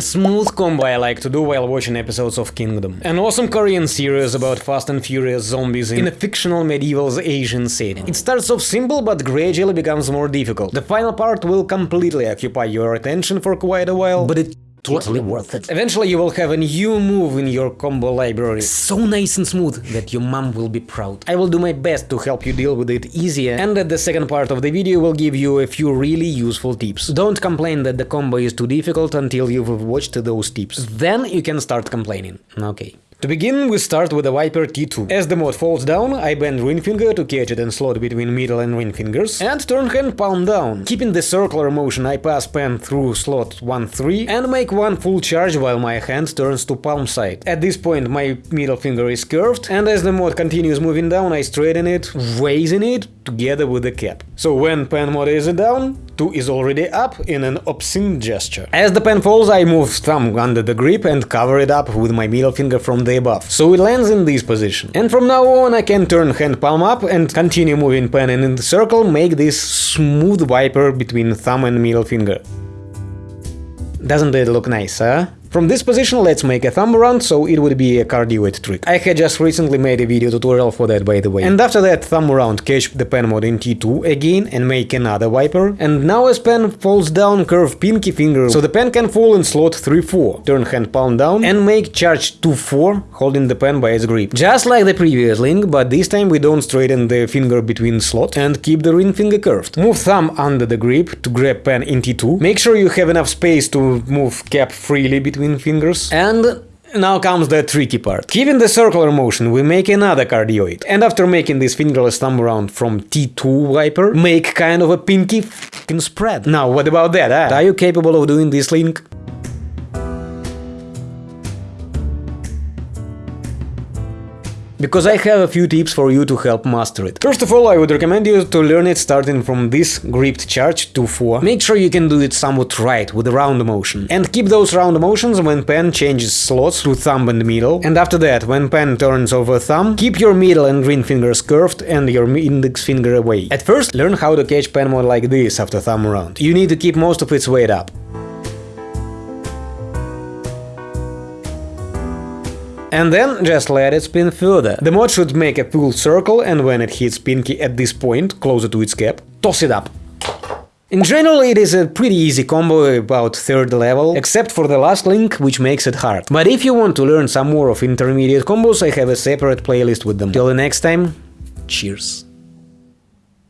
A smooth combo I like to do while watching episodes of Kingdom. An awesome Korean series about fast and furious zombies in a fictional medieval Asian setting. It starts off simple but gradually becomes more difficult. The final part will completely occupy your attention for quite a while, but it totally worth it. Eventually you will have a new move in your combo library, so nice and smooth that your mom will be proud. I will do my best to help you deal with it easier, and at the second part of the video will give you a few really useful tips. Don't complain that the combo is too difficult until you've watched those tips. Then you can start complaining. Okay. To begin, we start with the wiper T2. As the mod falls down, I bend ring finger to catch it and slot between middle and ring fingers, and turn hand palm down. Keeping the circular motion, I pass pen through slot 1-3 and make one full charge while my hand turns to palm side. At this point my middle finger is curved, and as the mod continues moving down, I straighten it, raising it together with the cap. So when pen mod is down, 2 is already up in an obscene gesture. As the pen falls, I move thumb under the grip and cover it up with my middle finger from the above, so it lands in this position. And from now on I can turn hand palm up and continue moving pen in the circle, make this smooth wiper between thumb and middle finger. Doesn't it look nice, huh? From this position let's make a thumb around, so it would be a cardioid trick. I had just recently made a video tutorial for that by the way. And after that thumb around catch the pen mod in T2 again and make another wiper. And now as pen falls down curve pinky finger, so the pen can fall in slot 3-4. Turn hand palm down and make charge 2-4 holding the pen by its grip. Just like the previous link, but this time we don't straighten the finger between slot and keep the ring finger curved. Move thumb under the grip to grab pen in T2. Make sure you have enough space to move cap freely between between fingers. And now comes the tricky part. Given the circular motion, we make another cardioid. And after making this fingerless thumb round from T2 wiper, make kind of a pinky f***ing spread. Now, what about that, huh? Are you capable of doing this link? Because I have a few tips for you to help master it. First of all, I would recommend you to learn it starting from this gripped charge to 4. Make sure you can do it somewhat right, with a round motion. And keep those round motions when pen changes slots through thumb and middle. And after that, when pen turns over thumb, keep your middle and ring fingers curved and your index finger away. At first, learn how to catch pen mod like this after thumb around. You need to keep most of its weight up. And then just let it spin further. The mod should make a full circle and when it hits Pinky at this point, closer to its cap, toss it up. In general, it is a pretty easy combo about third level, except for the last link, which makes it hard. But if you want to learn some more of intermediate combos, I have a separate playlist with them. Till the next time, cheers.